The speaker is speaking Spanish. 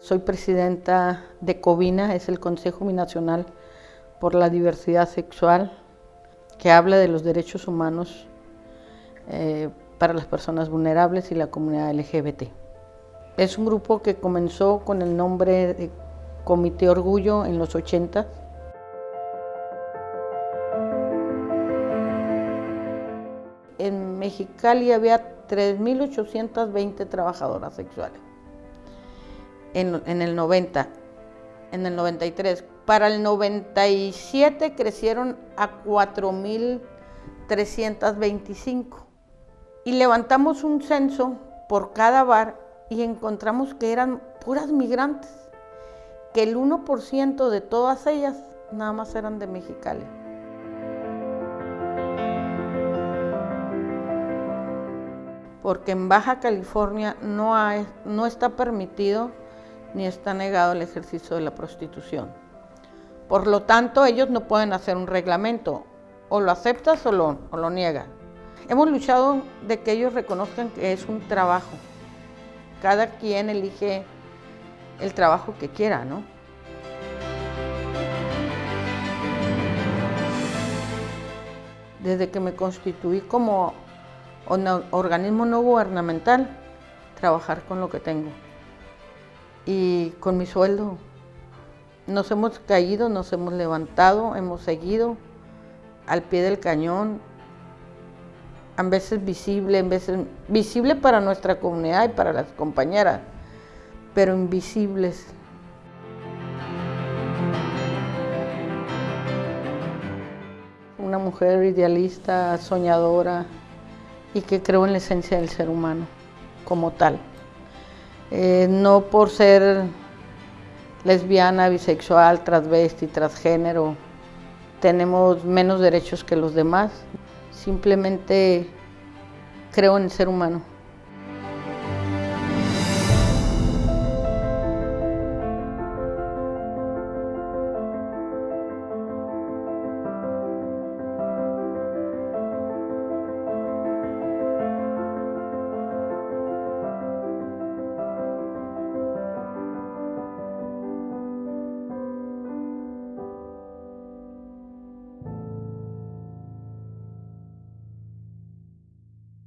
Soy presidenta de COVINA, es el Consejo Binacional por la Diversidad Sexual, que habla de los derechos humanos eh, para las personas vulnerables y la comunidad LGBT. Es un grupo que comenzó con el nombre de Comité Orgullo en los 80. En Mexicali había 3.820 trabajadoras sexuales en, el 90, en el 93. Para el 97 crecieron a 4.325. Y levantamos un censo por cada bar y encontramos que eran puras migrantes, que el 1% de todas ellas nada más eran de Mexicali. Porque en Baja California no, hay, no está permitido ni está negado el ejercicio de la prostitución. Por lo tanto, ellos no pueden hacer un reglamento, o lo aceptas o lo, o lo niegas. Hemos luchado de que ellos reconozcan que es un trabajo. Cada quien elige el trabajo que quiera, ¿no? Desde que me constituí como organismo no gubernamental, trabajar con lo que tengo y con mi sueldo. Nos hemos caído, nos hemos levantado, hemos seguido al pie del cañón, a veces visible, a veces visible para nuestra comunidad y para las compañeras, pero invisibles. Una mujer idealista, soñadora y que creo en la esencia del ser humano como tal. Eh, no por ser lesbiana, bisexual, transvesti, transgénero, tenemos menos derechos que los demás. Simplemente creo en el ser humano.